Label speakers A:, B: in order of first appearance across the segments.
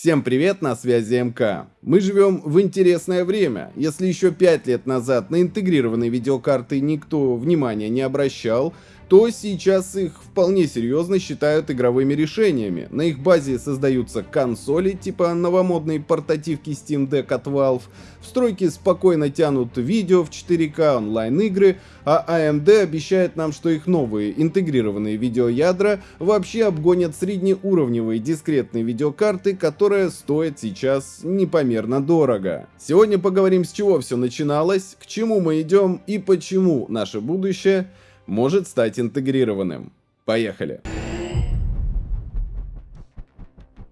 A: Всем привет, на связи МК. Мы живем в интересное время. Если еще 5 лет назад на интегрированные видеокарты никто внимания не обращал, то сейчас их вполне серьезно считают игровыми решениями. На их базе создаются консоли, типа новомодной портативки Steam Deck от Valve, в стройке спокойно тянут видео в 4К, онлайн-игры, а AMD обещает нам, что их новые интегрированные видеоядра вообще обгонят среднеуровневые дискретные видеокарты, которые стоят сейчас непомерно дорого. Сегодня поговорим с чего все начиналось, к чему мы идем и почему наше будущее – может стать интегрированным. Поехали!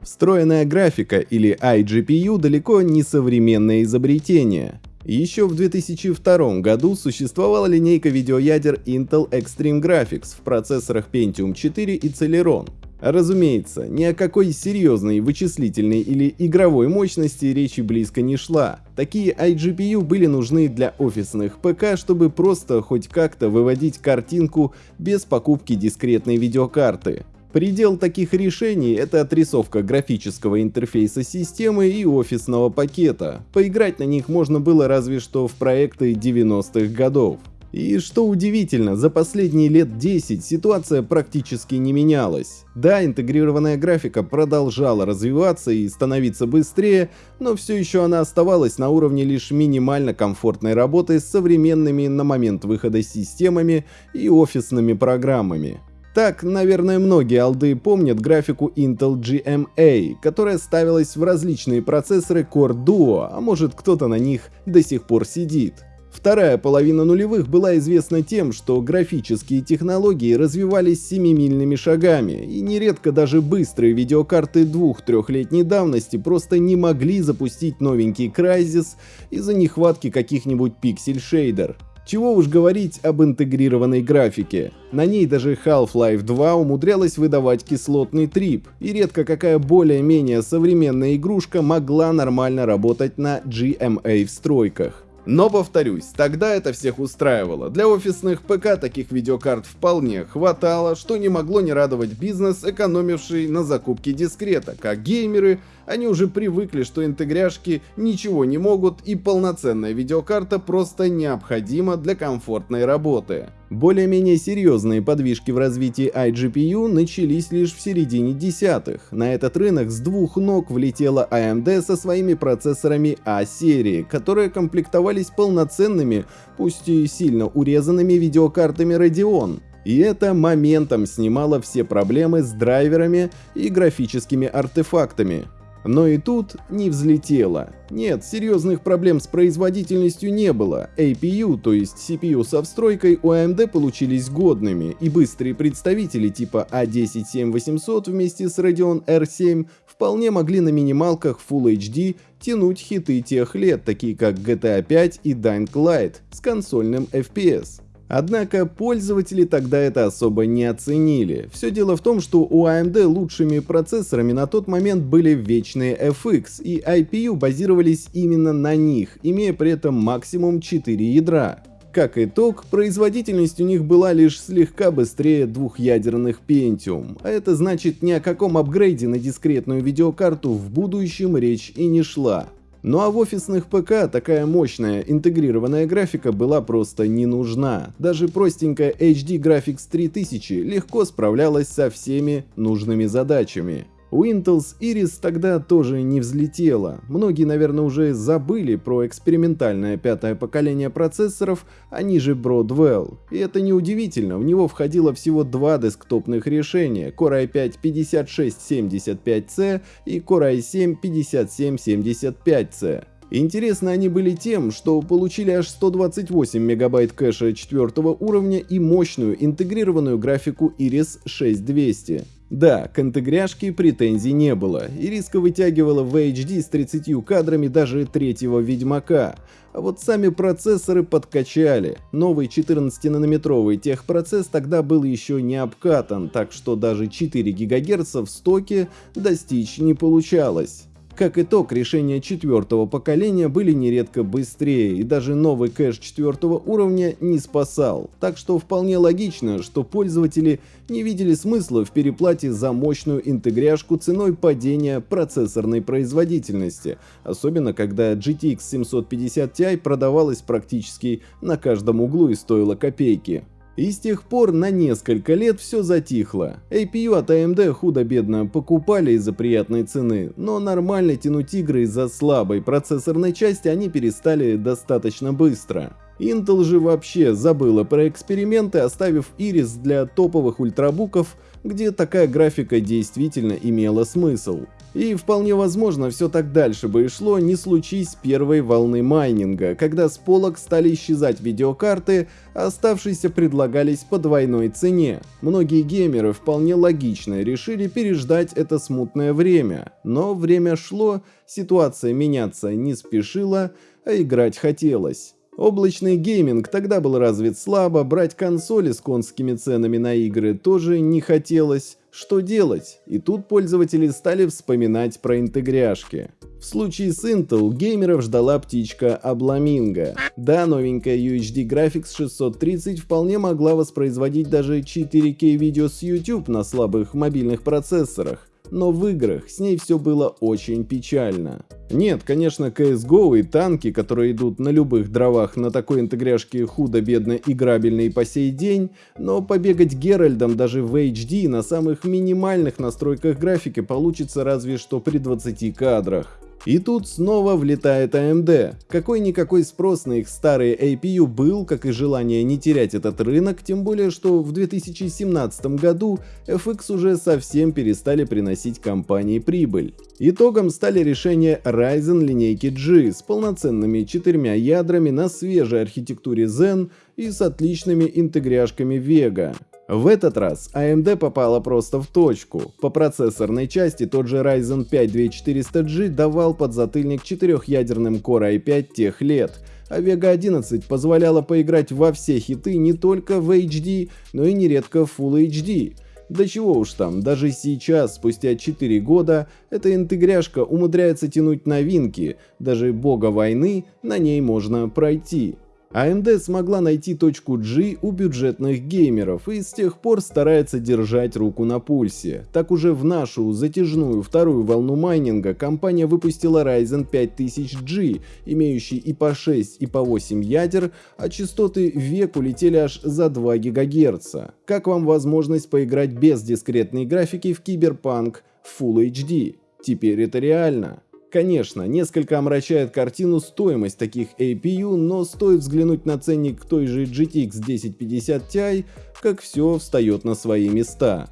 A: Встроенная графика или iGPU далеко не современное изобретение. Еще в 2002 году существовала линейка видеоядер Intel Extreme Graphics в процессорах Pentium 4 и Celeron. Разумеется, ни о какой серьезной вычислительной или игровой мощности речи близко не шла. Такие iGPU были нужны для офисных ПК, чтобы просто хоть как-то выводить картинку без покупки дискретной видеокарты. Предел таких решений — это отрисовка графического интерфейса системы и офисного пакета. Поиграть на них можно было разве что в проекты 90-х годов. И что удивительно, за последние лет 10 ситуация практически не менялась. Да, интегрированная графика продолжала развиваться и становиться быстрее, но все еще она оставалась на уровне лишь минимально комфортной работы с современными на момент выхода системами и офисными программами. Так, наверное, многие алды помнят графику Intel GMA, которая ставилась в различные процессоры Core Duo, а может кто-то на них до сих пор сидит. Вторая половина нулевых была известна тем, что графические технологии развивались семимильными шагами, и нередко даже быстрые видеокарты двух-трехлетней давности просто не могли запустить новенький Crysis из-за нехватки каких-нибудь пиксель-шейдер. Чего уж говорить об интегрированной графике. На ней даже Half-Life 2 умудрялась выдавать кислотный трип, и редко какая более-менее современная игрушка могла нормально работать на GMA в стройках. Но повторюсь, тогда это всех устраивало. Для офисных ПК таких видеокарт вполне хватало, что не могло не радовать бизнес, экономивший на закупке дискрета, как геймеры они уже привыкли, что интегряшки ничего не могут и полноценная видеокарта просто необходима для комфортной работы. Более-менее серьезные подвижки в развитии iGPU начались лишь в середине десятых. На этот рынок с двух ног влетела AMD со своими процессорами A-серии, которые комплектовались полноценными, пусть и сильно урезанными видеокартами Radeon. И это моментом снимало все проблемы с драйверами и графическими артефактами. Но и тут не взлетело. Нет, серьезных проблем с производительностью не было. APU, то есть CPU со встройкой, у AMD получились годными, и быстрые представители типа A10-7800 а вместе с Radeon R7 вполне могли на минималках Full HD тянуть хиты тех лет, такие как GTA 5 и Dying Light с консольным FPS. Однако пользователи тогда это особо не оценили. Все дело в том, что у AMD лучшими процессорами на тот момент были вечные FX, и IPU базировались именно на них, имея при этом максимум 4 ядра. Как итог, производительность у них была лишь слегка быстрее двухъядерных Pentium, а это значит ни о каком апгрейде на дискретную видеокарту в будущем речь и не шла. Ну а в офисных ПК такая мощная интегрированная графика была просто не нужна. Даже простенькая HD Graphics 3000 легко справлялась со всеми нужными задачами. Intel's Iris тогда тоже не взлетела. Многие, наверное, уже забыли про экспериментальное пятое поколение процессоров, они же Broadwell. И это неудивительно, в него входило всего два десктопных решения Core i5 5675C и Core i7 5775C. Интересны они были тем, что получили аж 128 мегабайт кэша четвертого уровня и мощную интегрированную графику Iris 6200. Да, к интегряшке претензий не было, и риска вытягивала в HD с 30 кадрами даже третьего Ведьмака. А вот сами процессоры подкачали. Новый 14-нанометровый техпроцесс тогда был еще не обкатан, так что даже 4 ГГц в стоке достичь не получалось. Как итог, решения четвертого поколения были нередко быстрее, и даже новый кэш четвертого уровня не спасал. Так что вполне логично, что пользователи не видели смысла в переплате за мощную интегряшку ценой падения процессорной производительности, особенно когда GTX 750 Ti продавалась практически на каждом углу и стоила копейки. И с тех пор на несколько лет все затихло. APU от AMD худо-бедно покупали из-за приятной цены, но нормально тянуть игры из-за слабой процессорной части они перестали достаточно быстро. Intel же вообще забыла про эксперименты, оставив Iris для топовых ультрабуков, где такая графика действительно имела смысл. И вполне возможно, все так дальше бы и шло, не случись первой волны майнинга, когда с полок стали исчезать видеокарты, а оставшиеся предлагались по двойной цене. Многие геймеры вполне логично решили переждать это смутное время, но время шло, ситуация меняться не спешила, а играть хотелось. Облачный гейминг тогда был развит слабо, брать консоли с конскими ценами на игры тоже не хотелось. Что делать? И тут пользователи стали вспоминать про интегряшки. В случае с Intel геймеров ждала птичка Обламинго. Да, новенькая UHD Graphics 630 вполне могла воспроизводить даже 4K видео с YouTube на слабых мобильных процессорах но в играх с ней все было очень печально. Нет, конечно, CSGO и танки, которые идут на любых дровах на такой интегряшке худо-бедно играбельные по сей день, но побегать Геральдом даже в HD на самых минимальных настройках графики получится разве что при 20 кадрах. И тут снова влетает AMD. Какой-никакой спрос на их старые APU был, как и желание не терять этот рынок, тем более что в 2017 году FX уже совсем перестали приносить компании прибыль. Итогом стали решения Ryzen линейки G с полноценными четырьмя ядрами на свежей архитектуре Zen и с отличными интегряшками Vega. В этот раз AMD попала просто в точку. По процессорной части тот же Ryzen 5 2400G давал подзатыльник четырехъядерным Core i5 тех лет, а Vega 11 позволяла поиграть во все хиты не только в HD, но и нередко в Full HD. Да чего уж там, даже сейчас, спустя 4 года, эта интегряшка умудряется тянуть новинки, даже бога войны на ней можно пройти. AMD смогла найти точку G у бюджетных геймеров и с тех пор старается держать руку на пульсе. Так уже в нашу затяжную вторую волну майнинга компания выпустила Ryzen 5000G, имеющий и по 6 и по 8 ядер, а частоты век улетели аж за 2 ГГц. Как вам возможность поиграть без дискретной графики в Киберпанк Full HD? Теперь это реально. Конечно, несколько омрачает картину стоимость таких APU, но стоит взглянуть на ценник той же GTX 1050 Ti, как все встает на свои места.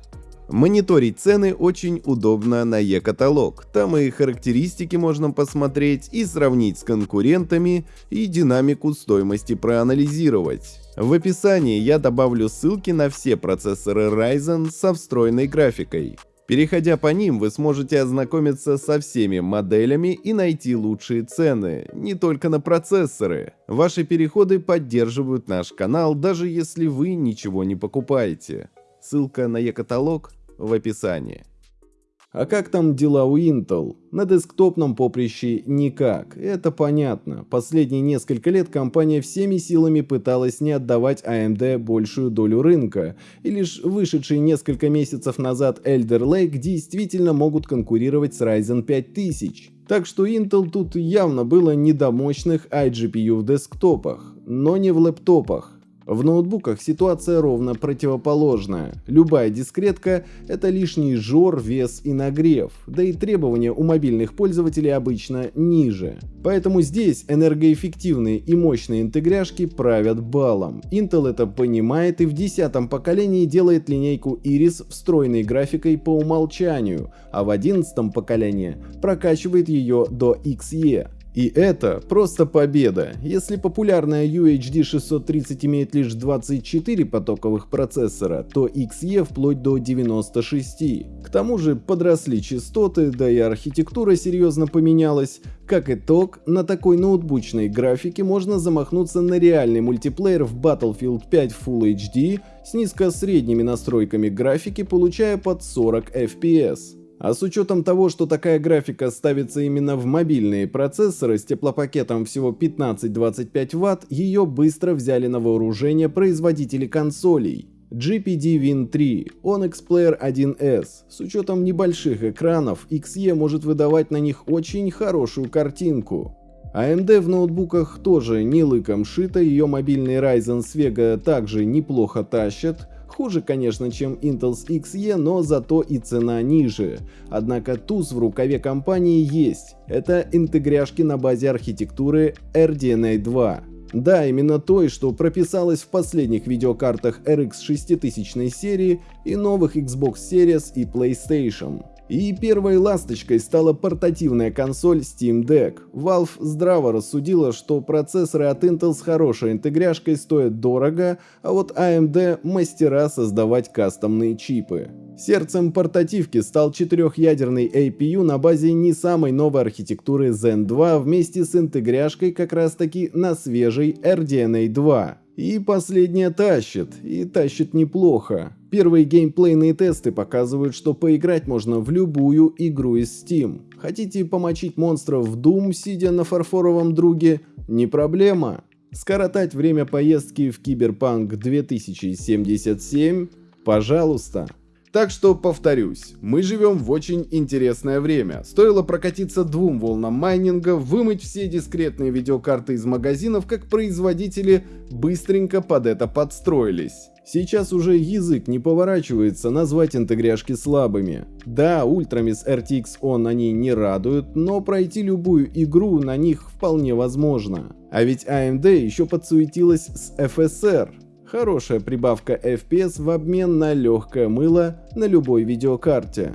A: Мониторить цены очень удобно на e-каталог. Там и характеристики можно посмотреть, и сравнить с конкурентами, и динамику стоимости проанализировать. В описании я добавлю ссылки на все процессоры Ryzen со встроенной графикой. Переходя по ним, вы сможете ознакомиться со всеми моделями и найти лучшие цены, не только на процессоры. Ваши переходы поддерживают наш канал, даже если вы ничего не покупаете. Ссылка на e-каталог в описании. А как там дела у Intel? На десктопном поприще никак, это понятно. Последние несколько лет компания всеми силами пыталась не отдавать AMD большую долю рынка, и лишь вышедшие несколько месяцев назад Elder Lake действительно могут конкурировать с Ryzen 5000. Так что Intel тут явно было не до мощных iGPU в десктопах, но не в лэптопах. В ноутбуках ситуация ровно противоположная. Любая дискретка — это лишний жор, вес и нагрев, да и требования у мобильных пользователей обычно ниже. Поэтому здесь энергоэффективные и мощные интегряшки правят балом. Intel это понимает и в десятом поколении делает линейку Iris встроенной графикой по умолчанию, а в одиннадцатом поколении прокачивает ее до XE. И это просто победа. Если популярная UHD 630 имеет лишь 24 потоковых процессора, то XE вплоть до 96. К тому же подросли частоты, да и архитектура серьезно поменялась. Как итог, на такой ноутбучной графике можно замахнуться на реальный мультиплеер в Battlefield 5 Full HD с низко-средними настройками графики, получая под 40 FPS. А с учетом того, что такая графика ставится именно в мобильные процессоры с теплопакетом всего 15-25 Вт, ее быстро взяли на вооружение производители консолей. GPD Win 3, Onyx Player 1S. С учетом небольших экранов, XE может выдавать на них очень хорошую картинку. AMD в ноутбуках тоже не лыком шито, ее мобильный Ryzen с Vega также неплохо тащат. Хуже, конечно, чем Intel's XE, но зато и цена ниже. Однако туз в рукаве компании есть. Это интегряшки на базе архитектуры RDNA 2. Да, именно той, что прописалась в последних видеокартах RX 6000 серии и новых Xbox Series и PlayStation. И первой ласточкой стала портативная консоль Steam Deck. Valve здраво рассудила, что процессоры от Intel с хорошей интегряшкой стоят дорого, а вот AMD мастера создавать кастомные чипы. Сердцем портативки стал четырехъядерный APU на базе не самой новой архитектуры Zen 2 вместе с интегряшкой как раз таки на свежей RDNA 2. И последняя тащит, и тащит неплохо. Первые геймплейные тесты показывают, что поиграть можно в любую игру из Steam. Хотите помочить монстров в Doom, сидя на фарфоровом друге? Не проблема. Скоротать время поездки в Киберпанк 2077? Пожалуйста. Так что повторюсь, мы живем в очень интересное время. Стоило прокатиться двум волнам майнинга, вымыть все дискретные видеокарты из магазинов, как производители быстренько под это подстроились. Сейчас уже язык не поворачивается назвать интегряшки слабыми. Да, ультрами с RTX On они не радуют, но пройти любую игру на них вполне возможно. А ведь AMD еще подсуетилась с FSR. Хорошая прибавка FPS в обмен на легкое мыло на любой видеокарте.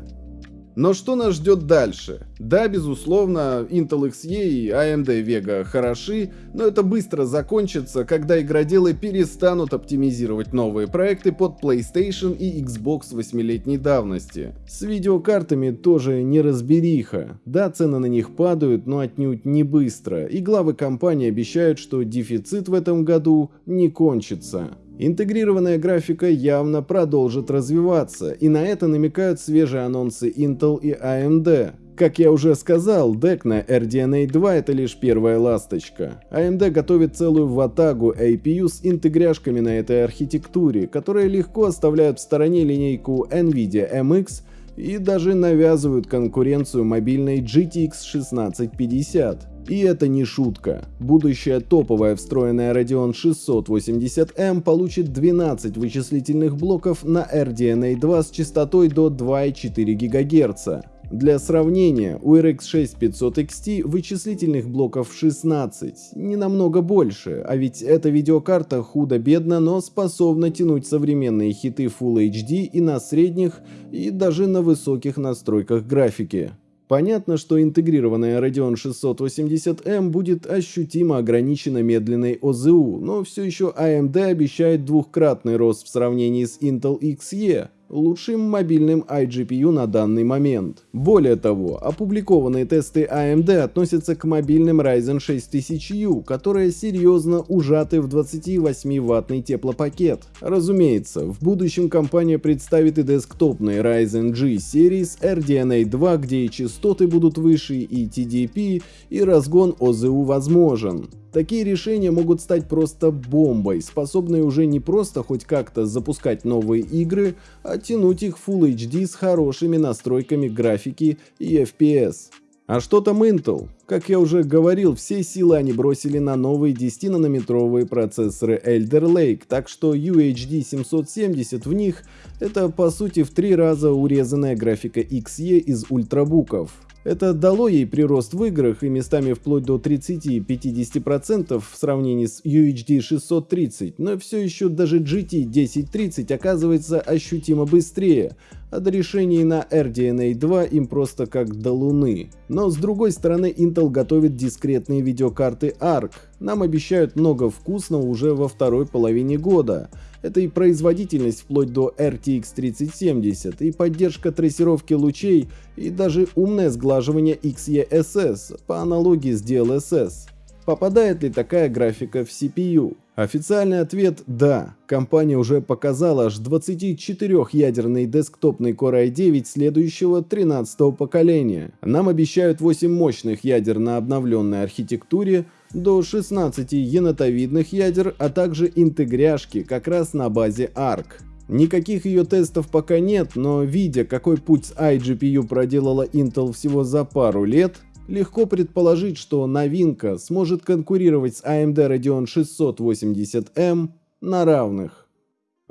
A: Но что нас ждет дальше? Да, безусловно, Intel XE и AMD Vega хороши, но это быстро закончится, когда игроделы перестанут оптимизировать новые проекты под PlayStation и Xbox 8-летней давности. С видеокартами тоже не разбериха. Да, цены на них падают, но отнюдь не быстро, и главы компании обещают, что дефицит в этом году не кончится. Интегрированная графика явно продолжит развиваться, и на это намекают свежие анонсы Intel и AMD. Как я уже сказал, DEC на RDNA 2 это лишь первая ласточка. AMD готовит целую ватагу APU с интегряшками на этой архитектуре, которые легко оставляют в стороне линейку NVIDIA MX и даже навязывают конкуренцию мобильной GTX 1650. И это не шутка. Будущая топовая встроенная Radeon 680M получит 12 вычислительных блоков на RDNA 2 с частотой до 2,4 ГГц. Для сравнения, у RX 6500 XT вычислительных блоков 16, не намного больше, а ведь эта видеокарта худо-бедно, но способна тянуть современные хиты Full HD и на средних, и даже на высоких настройках графики. Понятно, что интегрированная Radeon 680M будет ощутимо ограничена медленной ОЗУ, но все еще AMD обещает двухкратный рост в сравнении с Intel XE, лучшим мобильным iGPU на данный момент. Более того, опубликованные тесты AMD относятся к мобильным Ryzen 6000U, которые серьезно ужаты в 28-ваттный теплопакет. Разумеется, в будущем компания представит и десктопные Ryzen G серии с RDNA 2, где и частоты будут выше, и TDP, и разгон ОЗУ возможен. Такие решения могут стать просто бомбой, способной уже не просто хоть как-то запускать новые игры, а тянуть их Full HD с хорошими настройками графики и FPS. А что там Intel? Как я уже говорил, все силы они бросили на новые 10-нанометровые процессоры Elder Lake, так что UHD 770 в них это по сути в три раза урезанная графика XE из ультрабуков. Это дало ей прирост в играх и местами вплоть до 30-50% в сравнении с UHD 630, но все еще даже GT 1030 оказывается ощутимо быстрее, а до решений на RDNA 2 им просто как до луны. Но с другой стороны Intel готовит дискретные видеокарты ARC. Нам обещают много вкусного уже во второй половине года. Это и производительность вплоть до RTX 3070, и поддержка трассировки лучей, и даже умное сглаживание XeSS по аналогии с DLSS. Попадает ли такая графика в CPU? Официальный ответ – да. Компания уже показала аж 24-ядерный десктопный Core i9 следующего 13-го поколения. Нам обещают 8 мощных ядер на обновленной архитектуре, до 16 енотовидных ядер, а также интегряшки как раз на базе ARC. Никаких ее тестов пока нет, но видя, какой путь с iGPU проделала Intel всего за пару лет, легко предположить, что новинка сможет конкурировать с AMD Radeon 680M на равных.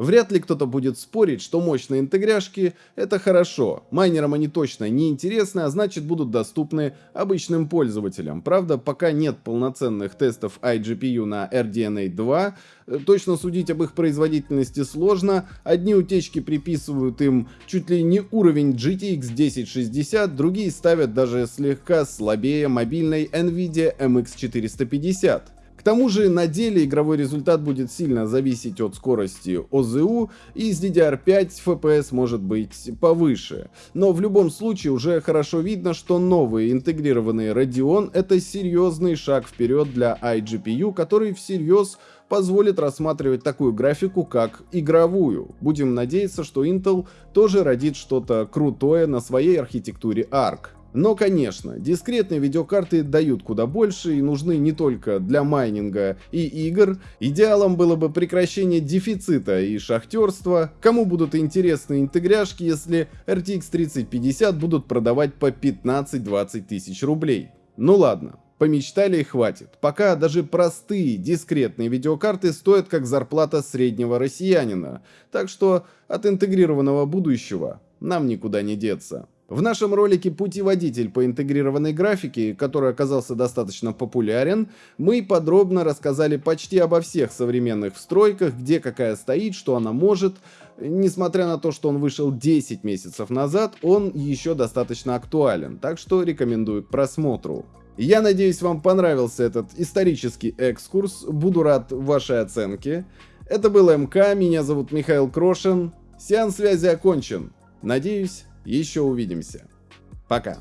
A: Вряд ли кто-то будет спорить, что мощные интегряшки — это хорошо. Майнерам они точно не интересны, а значит будут доступны обычным пользователям. Правда, пока нет полноценных тестов iGPU на RDNA 2, э, точно судить об их производительности сложно. Одни утечки приписывают им чуть ли не уровень GTX 1060, другие ставят даже слегка слабее мобильной NVIDIA MX 450. К тому же на деле игровой результат будет сильно зависеть от скорости ОЗУ и с DDR5 FPS может быть повыше. Но в любом случае уже хорошо видно, что новый интегрированный Radeon это серьезный шаг вперед для iGPU, который всерьез позволит рассматривать такую графику как игровую. Будем надеяться, что Intel тоже родит что-то крутое на своей архитектуре ARC. Но, конечно, дискретные видеокарты дают куда больше и нужны не только для майнинга и игр. Идеалом было бы прекращение дефицита и шахтерства. Кому будут интересны интегряшки, если RTX 3050 будут продавать по 15-20 тысяч рублей? Ну ладно, помечтали и хватит. Пока даже простые дискретные видеокарты стоят как зарплата среднего россиянина. Так что от интегрированного будущего нам никуда не деться. В нашем ролике «Путеводитель по интегрированной графике», который оказался достаточно популярен, мы подробно рассказали почти обо всех современных встройках, где какая стоит, что она может. Несмотря на то, что он вышел 10 месяцев назад, он еще достаточно актуален, так что рекомендую к просмотру. Я надеюсь, вам понравился этот исторический экскурс, буду рад вашей оценке. Это был МК, меня зовут Михаил Крошин, сеанс связи окончен. Надеюсь, еще увидимся. Пока.